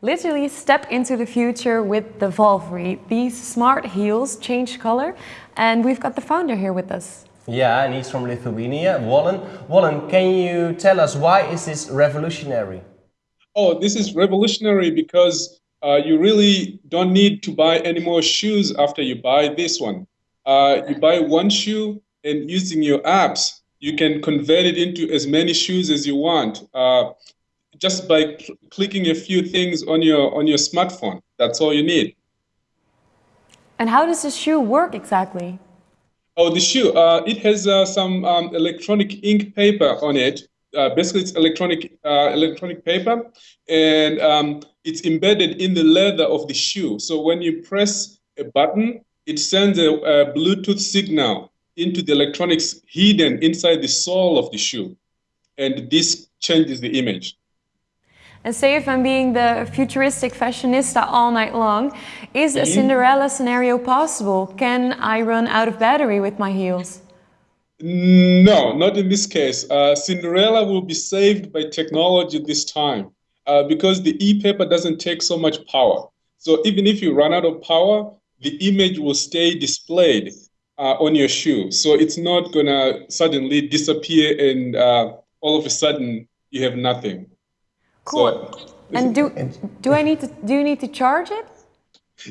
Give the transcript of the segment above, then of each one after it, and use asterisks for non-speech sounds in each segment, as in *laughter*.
Literally step into the future with the Volvorii. These smart heels change color and we've got the founder here with us. Yeah, and he's from Lithuania, Wallen. Wallen, can you tell us why is this revolutionary? Oh, this is revolutionary because uh, you really don't need to buy any more shoes after you buy this one. Uh, you buy one shoe and using your apps, you can convert it into as many shoes as you want. Uh, just by cl clicking a few things on your on your smartphone. That's all you need. And how does the shoe work exactly? Oh, the shoe. Uh, it has uh, some um, electronic ink paper on it. Uh, basically, it's electronic uh, electronic paper, and um, it's embedded in the leather of the shoe. So when you press a button, it sends a, a Bluetooth signal into the electronics hidden inside the sole of the shoe, and this changes the image. And say if I'm being the futuristic fashionista all night long, is a. Cinderella scenario possible? Can I run out of battery with my heels? No, not in this case. Uh, Cinderella will be saved by technology this time uh, because the e-paper doesn't take so much power. So even if you run out of power, the image will stay displayed uh, on your shoe. So it's not gonna suddenly disappear and uh, all of a sudden you have nothing. Cool. So, and do do I need to do you need to charge it?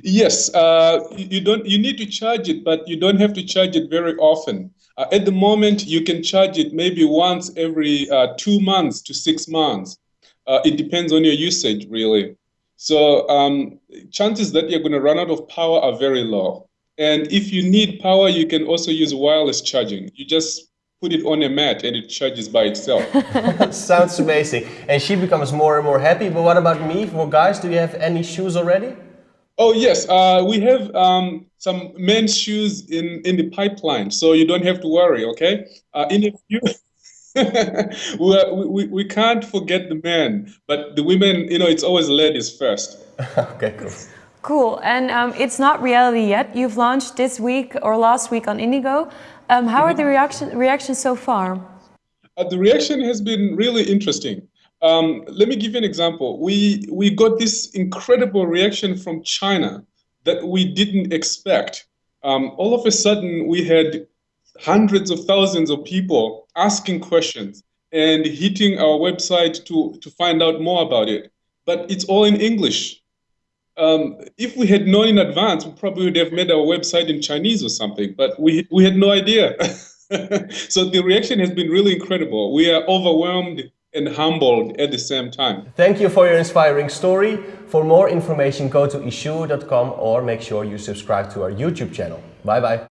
Yes, uh, you don't. You need to charge it, but you don't have to charge it very often. Uh, at the moment, you can charge it maybe once every uh, two months to six months. Uh, it depends on your usage, really. So um, chances that you're going to run out of power are very low. And if you need power, you can also use wireless charging. You just put it on a mat and it charges by itself. *laughs* Sounds amazing. And she becomes more and more happy. But what about me? For guys, do you have any shoes already? Oh yes, uh, we have um, some men's shoes in, in the pipeline, so you don't have to worry. Okay, uh, in a few, *laughs* we, we we can't forget the men, but the women, you know, it's always ladies first. *laughs* okay, cool. Cool, and um, it's not reality yet. You've launched this week or last week on Indiegogo. Um, how are the reaction, reactions so far? Uh, the reaction has been really interesting. Um, let me give you an example. We, we got this incredible reaction from China that we didn't expect. Um, all of a sudden, we had hundreds of thousands of people asking questions and hitting our website to, to find out more about it. But it's all in English. Um, if we had known in advance, we probably would have made our website in Chinese or something, but we, we had no idea. *laughs* so the reaction has been really incredible. We are overwhelmed and humbled at the same time. Thank you for your inspiring story. For more information, go to issuu.com or make sure you subscribe to our YouTube channel. Bye bye.